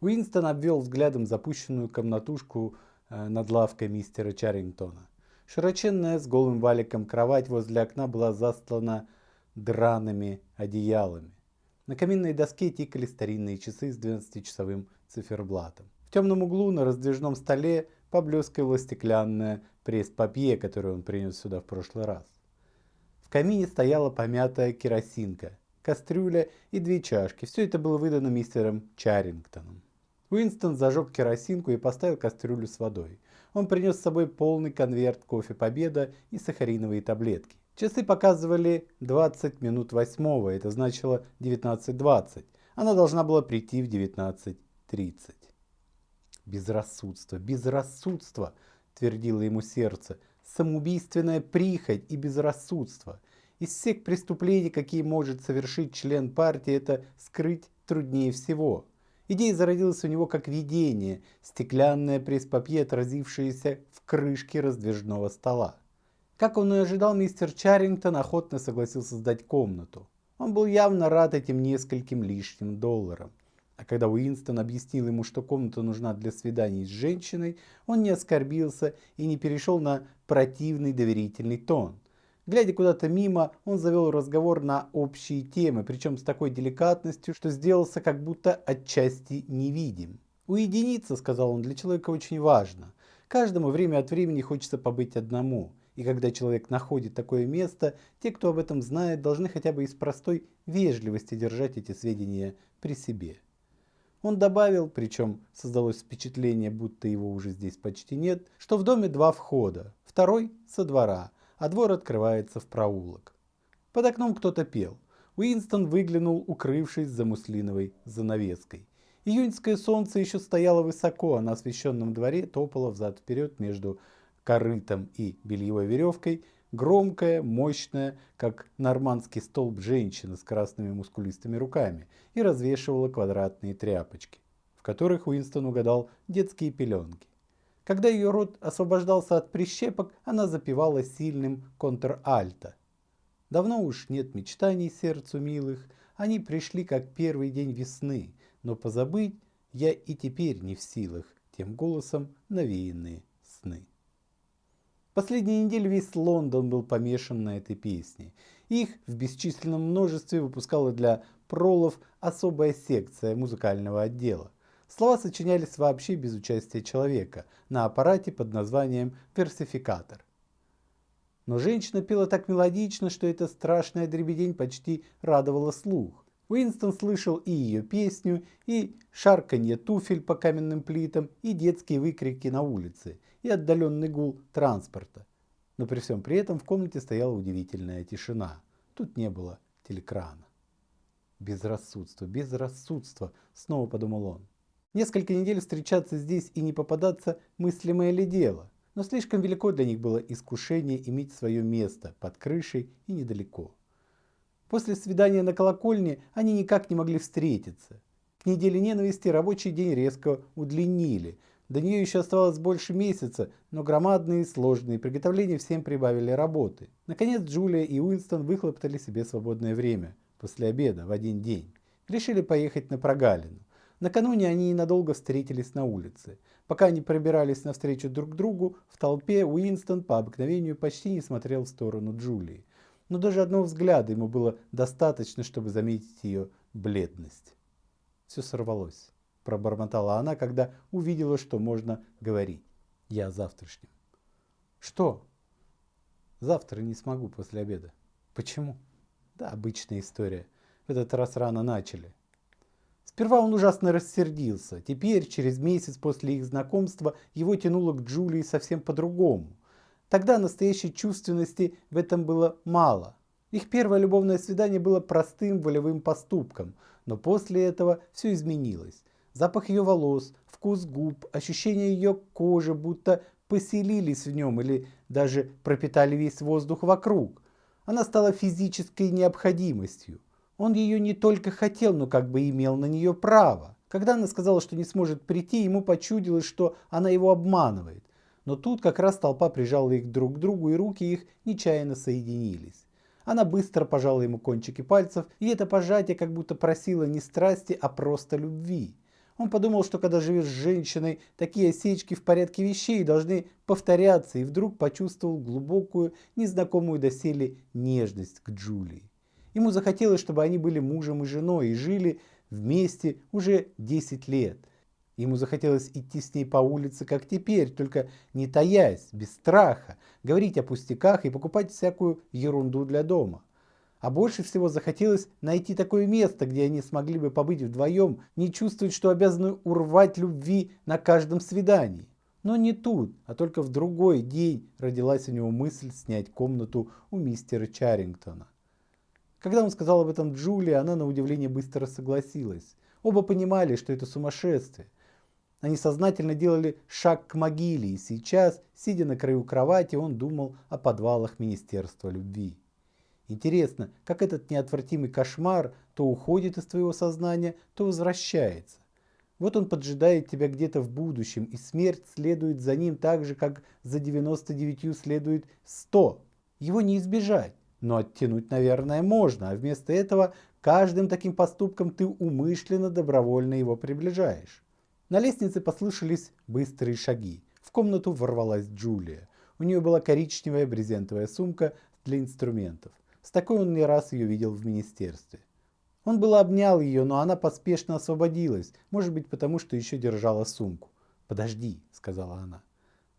Уинстон обвел взглядом запущенную комнатушку э, над лавкой мистера Чаррингтона. Широченная с голым валиком кровать возле окна была застлана драными одеялами. На каминной доске тикали старинные часы с 12-часовым циферблатом. В темном углу на раздвижном столе поблескивала стеклянная пресс-папье, которую он принес сюда в прошлый раз. В камине стояла помятая керосинка, кастрюля и две чашки. Все это было выдано мистером Чарингтоном. Уинстон зажег керосинку и поставил кастрюлю с водой. Он принес с собой полный конверт кофе «Победа» и сахариновые таблетки. Часы показывали 20 минут восьмого, это значило 19.20. Она должна была прийти в 19.30. Безрассудство, безрассудство, твердило ему сердце, самоубийственная прихоть и безрассудство. Из всех преступлений, какие может совершить член партии, это скрыть труднее всего. Идея зародилась у него как видение, стеклянное пресс-папье, отразившееся в крышке раздвижного стола. Как он и ожидал, мистер Чаррингтон охотно согласился сдать комнату. Он был явно рад этим нескольким лишним долларам. А когда Уинстон объяснил ему, что комната нужна для свиданий с женщиной, он не оскорбился и не перешел на противный доверительный тон. Глядя куда-то мимо, он завел разговор на общие темы, причем с такой деликатностью, что сделался как будто отчасти невидим. «Уединиться, — сказал он, — для человека очень важно. Каждому время от времени хочется побыть одному. И когда человек находит такое место, те, кто об этом знает, должны хотя бы из простой вежливости держать эти сведения при себе. Он добавил, причем создалось впечатление, будто его уже здесь почти нет, что в доме два входа, второй со двора, а двор открывается в проулок. Под окном кто-то пел. Уинстон выглянул, укрывшись за муслиновой занавеской. Июньское солнце еще стояло высоко, а на освещенном дворе топало взад-вперед между корытом и бельевой веревкой громкая, мощная, как нормандский столб женщина с красными мускулистыми руками и развешивала квадратные тряпочки, в которых Уинстон угадал детские пеленки. Когда ее рот освобождался от прищепок, она запевала сильным контр-альто. Давно уж нет мечтаний сердцу милых, они пришли как первый день весны, но позабыть я и теперь не в силах тем голосом навеянные сны. Последние недели весь Лондон был помешан на этой песне. Их в бесчисленном множестве выпускала для пролов особая секция музыкального отдела. Слова сочинялись вообще без участия человека на аппарате под названием версификатор. Но женщина пела так мелодично, что эта страшная дребедень почти радовала слух. Уинстон слышал и ее песню, и шарканье туфель по каменным плитам, и детские выкрики на улице, и отдаленный гул транспорта. Но при всем при этом в комнате стояла удивительная тишина. Тут не было телекрана. Безрассудство, безрассудство, снова подумал он. Несколько недель встречаться здесь и не попадаться мыслимое ли дело, но слишком велико для них было искушение иметь свое место под крышей и недалеко. После свидания на колокольне они никак не могли встретиться. К неделе ненависти рабочий день резко удлинили. До нее еще оставалось больше месяца, но громадные сложные приготовления всем прибавили работы. Наконец Джулия и Уинстон выхлоптали себе свободное время после обеда в один день. Решили поехать на прогалину. Накануне они ненадолго встретились на улице. Пока они пробирались навстречу друг другу, в толпе Уинстон по обыкновению почти не смотрел в сторону Джулии. Но даже одного взгляда ему было достаточно, чтобы заметить ее бледность. Все сорвалось, пробормотала она, когда увидела, что можно говорить. Я о завтрашнем. Что? Завтра не смогу после обеда. Почему? Да, обычная история. В этот раз рано начали. Сперва он ужасно рассердился. Теперь, через месяц после их знакомства, его тянуло к Джулии совсем по-другому. Тогда настоящей чувственности в этом было мало. Их первое любовное свидание было простым волевым поступком, но после этого все изменилось. Запах ее волос, вкус губ, ощущение ее кожи будто поселились в нем или даже пропитали весь воздух вокруг. Она стала физической необходимостью. Он ее не только хотел, но как бы имел на нее право. Когда она сказала, что не сможет прийти, ему почудилось, что она его обманывает. Но тут как раз толпа прижала их друг к другу, и руки их нечаянно соединились. Она быстро пожала ему кончики пальцев, и это пожатие как будто просило не страсти, а просто любви. Он подумал, что когда живешь с женщиной, такие осечки в порядке вещей должны повторяться, и вдруг почувствовал глубокую, незнакомую доселе нежность к Джулии. Ему захотелось, чтобы они были мужем и женой и жили вместе уже 10 лет. Ему захотелось идти с ней по улице, как теперь, только не таясь, без страха, говорить о пустяках и покупать всякую ерунду для дома. А больше всего захотелось найти такое место, где они смогли бы побыть вдвоем, не чувствовать, что обязаны урвать любви на каждом свидании. Но не тут, а только в другой день родилась у него мысль снять комнату у мистера Чарингтона. Когда он сказал об этом Джулии, она на удивление быстро согласилась. Оба понимали, что это сумасшествие. Они сознательно делали шаг к могиле, и сейчас, сидя на краю кровати, он думал о подвалах Министерства любви. Интересно, как этот неотвратимый кошмар то уходит из твоего сознания, то возвращается. Вот он поджидает тебя где-то в будущем, и смерть следует за ним так же, как за 99 следует 100. Его не избежать, но оттянуть, наверное, можно, а вместо этого каждым таким поступком ты умышленно добровольно его приближаешь. На лестнице послышались быстрые шаги. В комнату ворвалась Джулия. У нее была коричневая брезентовая сумка для инструментов. С такой он не раз ее видел в министерстве. Он было обнял ее, но она поспешно освободилась, может быть потому, что еще держала сумку. «Подожди», — сказала она.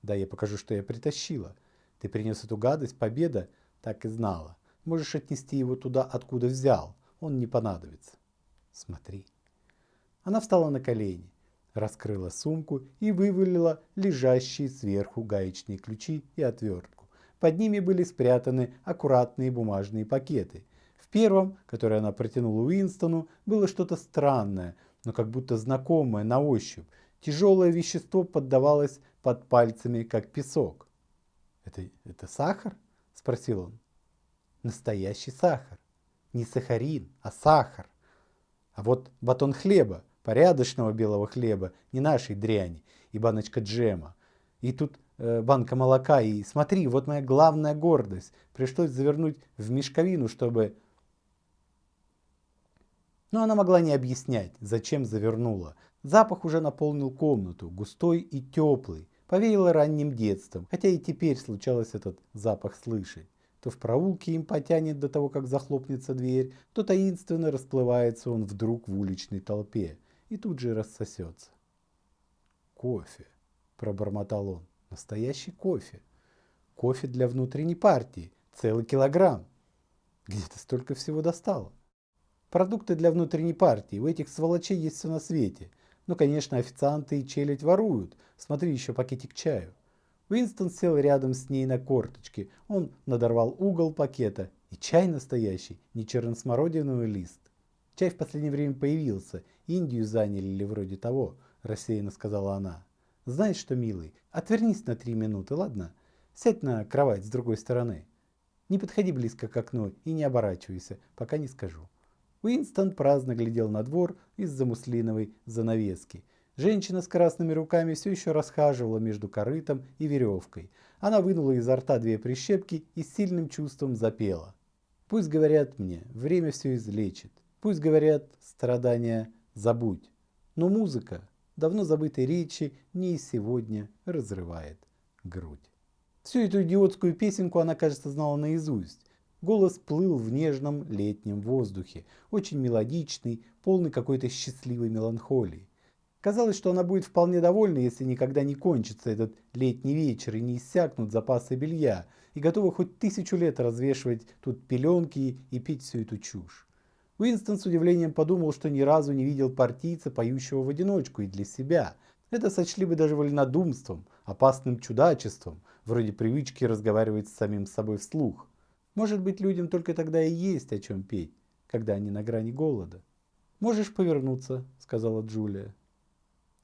«Да, я покажу, что я притащила. Ты принес эту гадость, победа?» Так и знала. Можешь отнести его туда, откуда взял. Он не понадобится. Смотри. Она встала на колени, раскрыла сумку и вывалила лежащие сверху гаечные ключи и отвертку. Под ними были спрятаны аккуратные бумажные пакеты. В первом, который она протянула Уинстону, было что-то странное, но как будто знакомое на ощупь. Тяжелое вещество поддавалось под пальцами, как песок. «Это, это сахар?» – спросил он. «Настоящий сахар. Не сахарин, а сахар. А вот батон хлеба, порядочного белого хлеба, не нашей дряни, и баночка джема. И тут Э, банка молока. И смотри, вот моя главная гордость. Пришлось завернуть в мешковину, чтобы... Но она могла не объяснять, зачем завернула. Запах уже наполнил комнату, густой и теплый. Повеяло ранним детством, хотя и теперь случалось этот запах слышать. То в проулке им потянет до того, как захлопнется дверь, то таинственно расплывается он вдруг в уличной толпе и тут же рассосется. «Кофе», – пробормотал он. Настоящий кофе. Кофе для внутренней партии. Целый килограмм. Где ты столько всего достала? Продукты для внутренней партии. У этих сволочей есть все на свете. Ну, конечно, официанты и челядь воруют. Смотри, еще пакетик чаю. Уинстон сел рядом с ней на корточке. Он надорвал угол пакета. И чай настоящий, не черносмородиновый лист. Чай в последнее время появился. Индию заняли или вроде того, рассеянно сказала она. Знаешь что, милый, отвернись на три минуты, ладно? Сядь на кровать с другой стороны. Не подходи близко к окну и не оборачивайся, пока не скажу. Уинстон праздно глядел на двор из-за муслиновой занавески. Женщина с красными руками все еще расхаживала между корытом и веревкой. Она вынула изо рта две прищепки и с сильным чувством запела. Пусть говорят мне, время все излечит. Пусть говорят, страдания забудь. Но музыка давно забытой речи не и сегодня разрывает грудь. Всю эту идиотскую песенку она, кажется, знала наизусть. Голос плыл в нежном летнем воздухе, очень мелодичный, полный какой-то счастливой меланхолии. Казалось, что она будет вполне довольна, если никогда не кончится этот летний вечер и не иссякнут запасы белья, и готова хоть тысячу лет развешивать тут пеленки и пить всю эту чушь. Уинстон с удивлением подумал, что ни разу не видел партийца, поющего в одиночку и для себя. Это сочли бы даже вольнодумством, опасным чудачеством, вроде привычки разговаривать с самим собой вслух. Может быть, людям только тогда и есть о чем петь, когда они на грани голода. «Можешь повернуться», — сказала Джулия.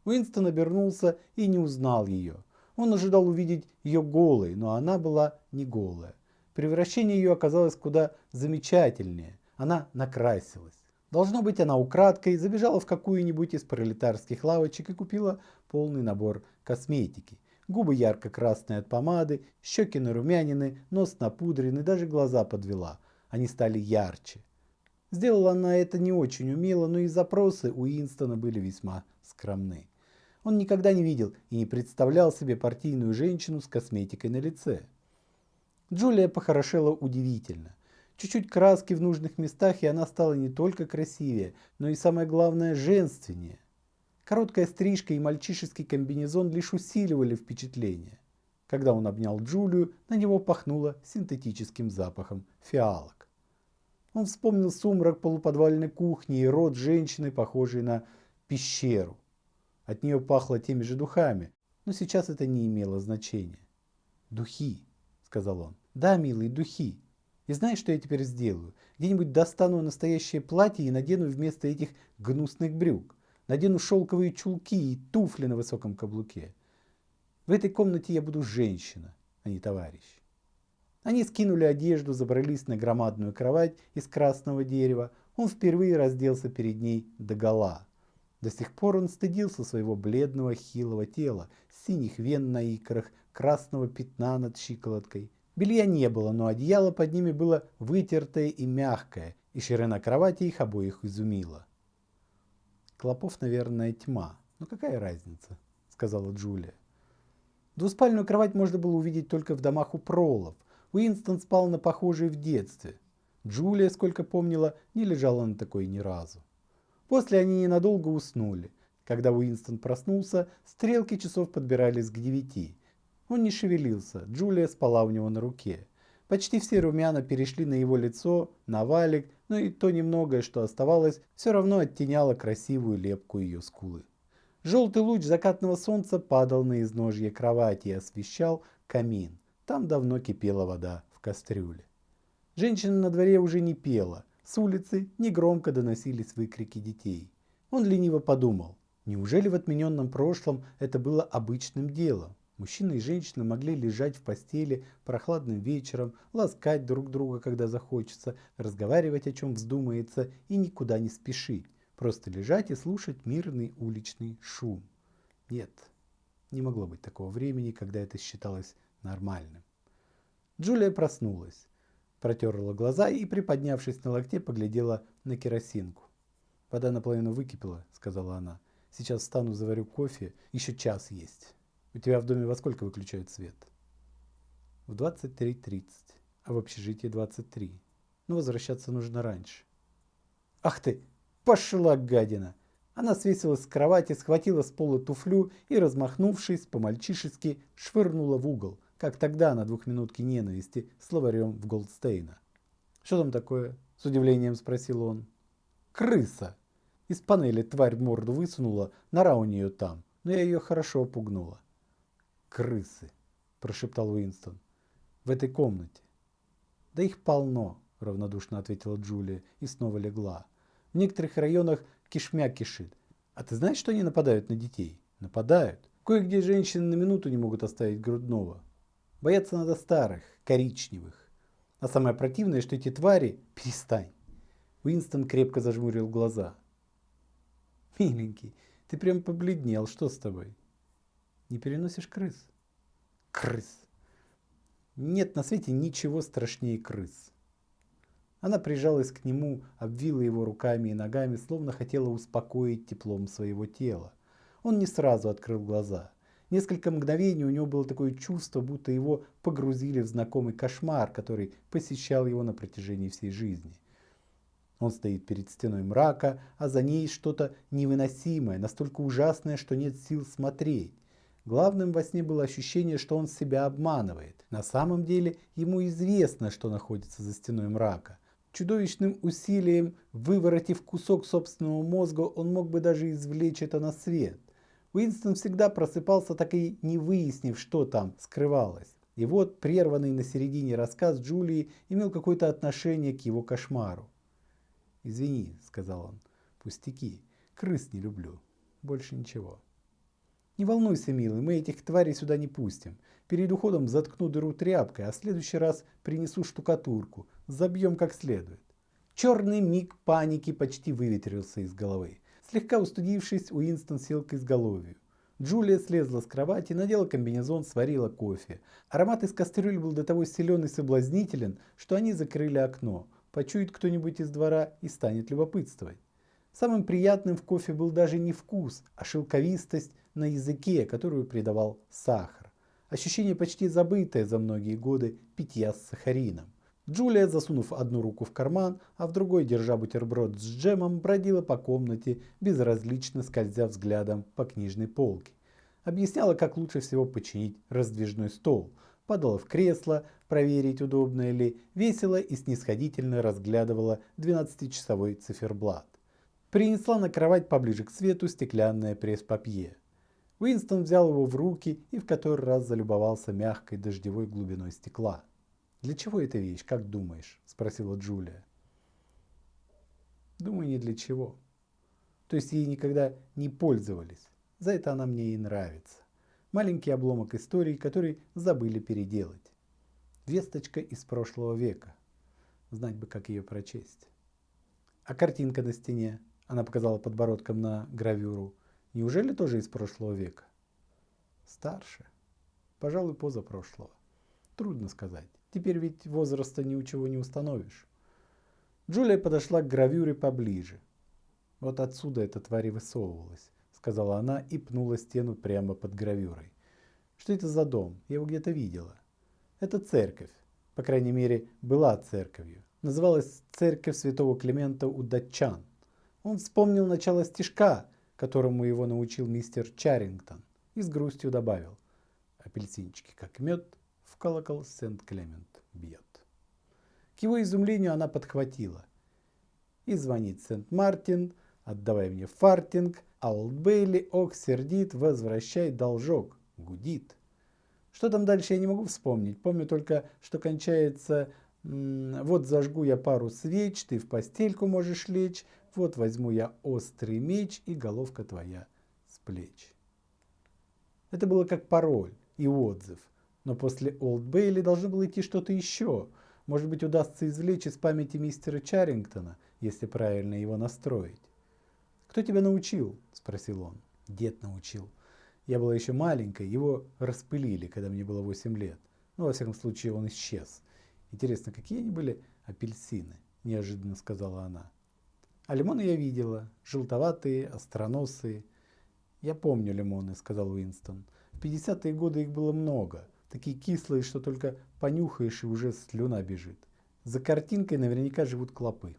Уинстон обернулся и не узнал ее. Он ожидал увидеть ее голой, но она была не голая. Превращение ее оказалось куда замечательнее. Она накрасилась. Должно быть, она украдкой забежала в какую-нибудь из пролетарских лавочек и купила полный набор косметики. Губы ярко-красные от помады, щеки нарумянины, нос напудрены, даже глаза подвела. Они стали ярче. Сделала она это не очень умело, но и запросы у Инстона были весьма скромны. Он никогда не видел и не представлял себе партийную женщину с косметикой на лице. Джулия похорошела удивительно. Чуть-чуть краски в нужных местах, и она стала не только красивее, но и самое главное женственнее. Короткая стрижка и мальчишеский комбинезон лишь усиливали впечатление. Когда он обнял Джулию, на него пахнуло синтетическим запахом фиалок. Он вспомнил сумрак полуподвальной кухни и рот женщины, похожей на пещеру. От нее пахло теми же духами, но сейчас это не имело значения. «Духи», — сказал он. «Да, милый, духи. И знаешь, что я теперь сделаю? Где-нибудь достану настоящее платье и надену вместо этих гнусных брюк. Надену шелковые чулки и туфли на высоком каблуке. В этой комнате я буду женщина, а не товарищ. Они скинули одежду, забрались на громадную кровать из красного дерева. Он впервые разделся перед ней догола. До сих пор он стыдился своего бледного хилого тела, синих вен на икрах, красного пятна над щиколоткой. Белья не было, но одеяло под ними было вытертое и мягкое, и ширина кровати их обоих изумила. Клопов, наверное, тьма. Но какая разница, сказала Джулия. Двуспальную кровать можно было увидеть только в домах у пролов. Уинстон спал на похожей в детстве. Джулия, сколько помнила, не лежала на такой ни разу. После они ненадолго уснули. Когда Уинстон проснулся, стрелки часов подбирались к девяти. Он не шевелился, Джулия спала у него на руке. Почти все румяна перешли на его лицо, на валик, но и то немногое, что оставалось, все равно оттеняло красивую лепку ее скулы. Желтый луч закатного солнца падал на изножье кровати и освещал камин. Там давно кипела вода в кастрюле. Женщина на дворе уже не пела. С улицы негромко доносились выкрики детей. Он лениво подумал, неужели в отмененном прошлом это было обычным делом? Мужчина и женщина могли лежать в постели прохладным вечером, ласкать друг друга, когда захочется, разговаривать о чем вздумается и никуда не спешить. Просто лежать и слушать мирный уличный шум. Нет, не могло быть такого времени, когда это считалось нормальным. Джулия проснулась, протерла глаза и, приподнявшись на локте, поглядела на керосинку. «Вода наполовину выкипела», — сказала она. «Сейчас встану, заварю кофе, еще час есть. У тебя в доме во сколько выключают свет?» «В 23.30, а в общежитии 23. Но возвращаться нужно раньше». «Ах ты, Пошла гадина! Она свесилась с кровати, схватила с пола туфлю и, размахнувшись, по-мальчишески швырнула в угол, как тогда на двухминутке ненависти словарем в Голдстейна. «Что там такое?» – с удивлением спросил он. «Крыса!» Из панели тварь морду высунула, нора у нее там, но я ее хорошо опугнула. «Крысы!» – прошептал Уинстон. «В этой комнате». «Да их полно», – равнодушно ответила Джулия и снова легла. В некоторых районах кишмя кишит. А ты знаешь, что они нападают на детей? Нападают. Кое-где женщины на минуту не могут оставить грудного. Бояться надо старых, коричневых. А самое противное, что эти твари... Перестань. Уинстон крепко зажмурил глаза. Миленький, ты прям побледнел. Что с тобой? Не переносишь крыс? Крыс. Нет на свете ничего страшнее крыс. Она прижалась к нему, обвила его руками и ногами, словно хотела успокоить теплом своего тела. Он не сразу открыл глаза. Несколько мгновений у него было такое чувство, будто его погрузили в знакомый кошмар, который посещал его на протяжении всей жизни. Он стоит перед стеной мрака, а за ней что-то невыносимое, настолько ужасное, что нет сил смотреть. Главным во сне было ощущение, что он себя обманывает. На самом деле ему известно, что находится за стеной мрака. Чудовищным усилием, выворотив кусок собственного мозга, он мог бы даже извлечь это на свет. Уинстон всегда просыпался, так и не выяснив, что там скрывалось. И вот прерванный на середине рассказ Джулии имел какое-то отношение к его кошмару. «Извини», — сказал он, — «пустяки, крыс не люблю, больше ничего». «Не волнуйся, милый, мы этих тварей сюда не пустим. Перед уходом заткну дыру тряпкой, а в следующий раз принесу штукатурку, забьем как следует. Черный миг паники почти выветрился из головы. Слегка устудившись, Уинстон сел к изголовью. Джулия слезла с кровати, надела комбинезон, сварила кофе. Аромат из кастрюли был до того силен и соблазнителен, что они закрыли окно. Почует кто-нибудь из двора и станет любопытствовать. Самым приятным в кофе был даже не вкус, а шелковистость на языке, которую придавал сахар. Ощущение почти забытое за многие годы питья с сахарином. Джулия, засунув одну руку в карман, а в другой, держа бутерброд с джемом, бродила по комнате, безразлично скользя взглядом по книжной полке. Объясняла, как лучше всего починить раздвижной стол. Падала в кресло, проверить, удобно ли, весело и снисходительно разглядывала 12-часовой циферблат. Принесла на кровать поближе к свету стеклянное пресс-папье. Уинстон взял его в руки и в который раз залюбовался мягкой дождевой глубиной стекла. «Для чего эта вещь, как думаешь?» – спросила Джулия. «Думаю, не для чего. То есть ей никогда не пользовались. За это она мне и нравится. Маленький обломок истории, который забыли переделать. Весточка из прошлого века. Знать бы, как ее прочесть. А картинка на стене, она показала подбородком на гравюру, неужели тоже из прошлого века? Старше. Пожалуй, позапрошлого. Трудно сказать. Теперь ведь возраста ничего не установишь. Джулия подошла к гравюре поближе. Вот отсюда эта тварь высовывалась, сказала она и пнула стену прямо под гравюрой. Что это за дом? Я его где-то видела. Это церковь. По крайней мере, была церковью. Называлась церковь святого Климента у датчан. Он вспомнил начало стишка, которому его научил мистер Чарингтон, и с грустью добавил. Апельсинчики, как мед, в колокол Сент-Клемент бьет. К его изумлению она подхватила. И звонит Сент-Мартин, отдавай мне фартинг, а Олд Бейли, ох, сердит, возвращай должок, гудит. Что там дальше я не могу вспомнить. Помню только, что кончается вот зажгу я пару свеч, ты в постельку можешь лечь, вот возьму я острый меч и головка твоя с плеч. Это было как пароль и отзыв. Но после Олд Бейли должно было идти что-то еще. Может быть, удастся извлечь из памяти мистера Чарингтона, если правильно его настроить. «Кто тебя научил?» – спросил он. «Дед научил. Я была еще маленькой, его распылили, когда мне было 8 лет. Ну, во всяком случае, он исчез. Интересно, какие они были апельсины?» – неожиданно сказала она. «А лимоны я видела. Желтоватые, остроносые». «Я помню лимоны», – сказал Уинстон. «В 50-е годы их было много такие кислые, что только понюхаешь и уже слюна бежит. За картинкой наверняка живут клопы,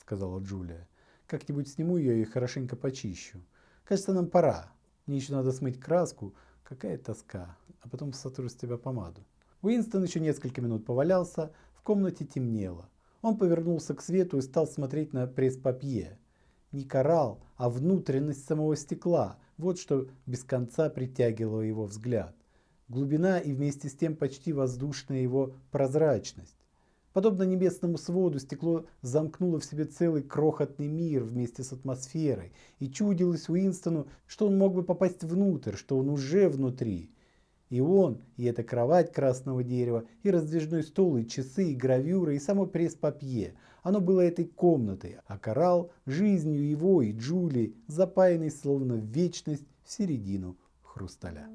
сказала Джулия. Как-нибудь сниму ее и хорошенько почищу. Кажется, нам пора. Мне еще надо смыть краску. Какая тоска. А потом сотру с тебя помаду. Уинстон еще несколько минут повалялся. В комнате темнело. Он повернулся к свету и стал смотреть на пресс-папье. Не коралл, а внутренность самого стекла. Вот что без конца притягивало его взгляд глубина и вместе с тем почти воздушная его прозрачность. Подобно небесному своду, стекло замкнуло в себе целый крохотный мир вместе с атмосферой, и чудилось Уинстону, что он мог бы попасть внутрь, что он уже внутри. И он, и эта кровать красного дерева, и раздвижной стол, и часы, и гравюры, и само пресс-папье. Оно было этой комнатой, а коралл – жизнью его и Джули, запаянной словно в вечность в середину хрусталя.